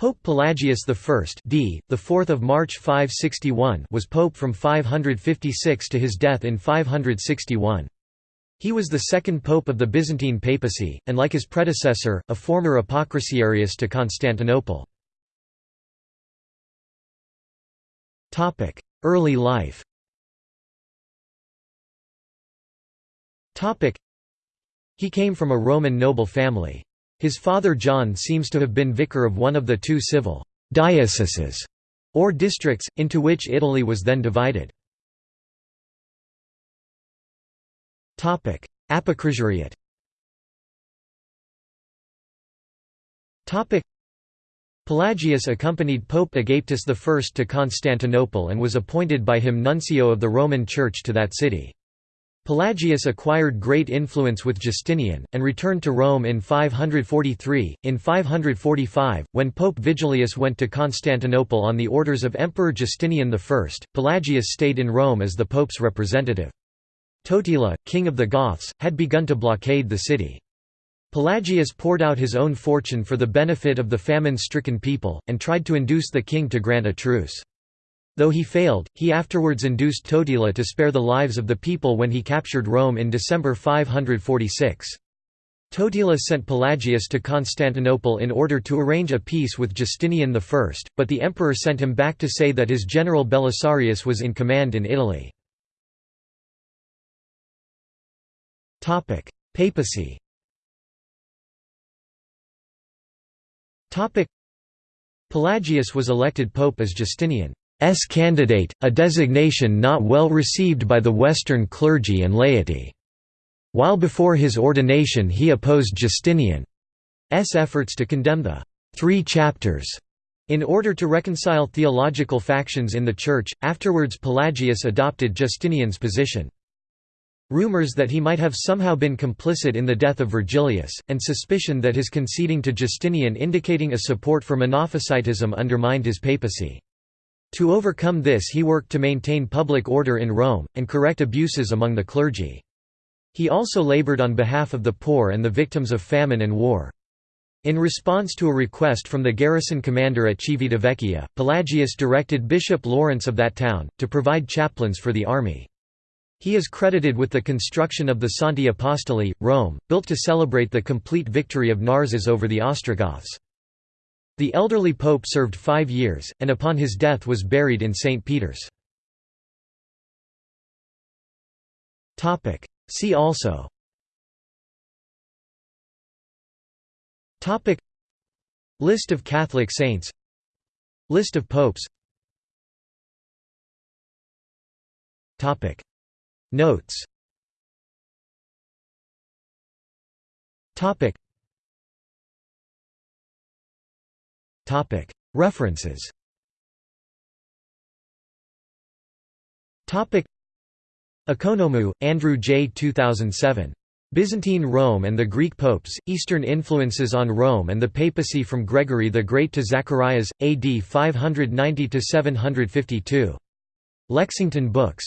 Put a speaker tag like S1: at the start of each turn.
S1: Pope Pelagius I d. the 4th of March 561 was pope from 556 to his death in 561. He was the second pope of the Byzantine papacy, and like his predecessor, a former apocrysiarius to Constantinople. Early life He came from a Roman noble family. His father John seems to have been vicar of one of the two civil «dioceses» or districts, into which Italy was then divided. Apocrysiariate Pelagius accompanied Pope Agapetus I to Constantinople and was appointed by him nuncio of the Roman Church to that city. Pelagius acquired great influence with Justinian, and returned to Rome in 543. In 545, when Pope Vigilius went to Constantinople on the orders of Emperor Justinian I, Pelagius stayed in Rome as the pope's representative. Totila, king of the Goths, had begun to blockade the city. Pelagius poured out his own fortune for the benefit of the famine-stricken people, and tried to induce the king to grant a truce. Though he failed, he afterwards induced Totila to spare the lives of the people when he captured Rome in December 546. Totila sent Pelagius to Constantinople in order to arrange a peace with Justinian I, but the emperor sent him back to say that his general Belisarius was in command in Italy. Papacy Pelagius was elected pope as Justinian S candidate, a designation not well received by the Western clergy and laity. While before his ordination he opposed Justinian's efforts to condemn the Three Chapters in order to reconcile theological factions in the Church, afterwards Pelagius adopted Justinian's position. Rumors that he might have somehow been complicit in the death of Virgilius, and suspicion that his conceding to Justinian indicating a support for Monophysitism undermined his papacy. To overcome this he worked to maintain public order in Rome, and correct abuses among the clergy. He also labored on behalf of the poor and the victims of famine and war. In response to a request from the garrison commander at Civitavecchia, Pelagius directed Bishop Lawrence of that town, to provide chaplains for the army. He is credited with the construction of the Santi Apostoli, Rome, built to celebrate the complete victory of Narses over the Ostrogoths. The elderly pope served five years, and upon his death was buried in St. Peter's. See also. List of Catholic saints. List of popes. Notes References Ekonomou, Andrew J. 2007. Byzantine Rome and the Greek Popes, Eastern Influences on Rome and the Papacy from Gregory the Great to Zacharias, AD 590–752. Lexington Books.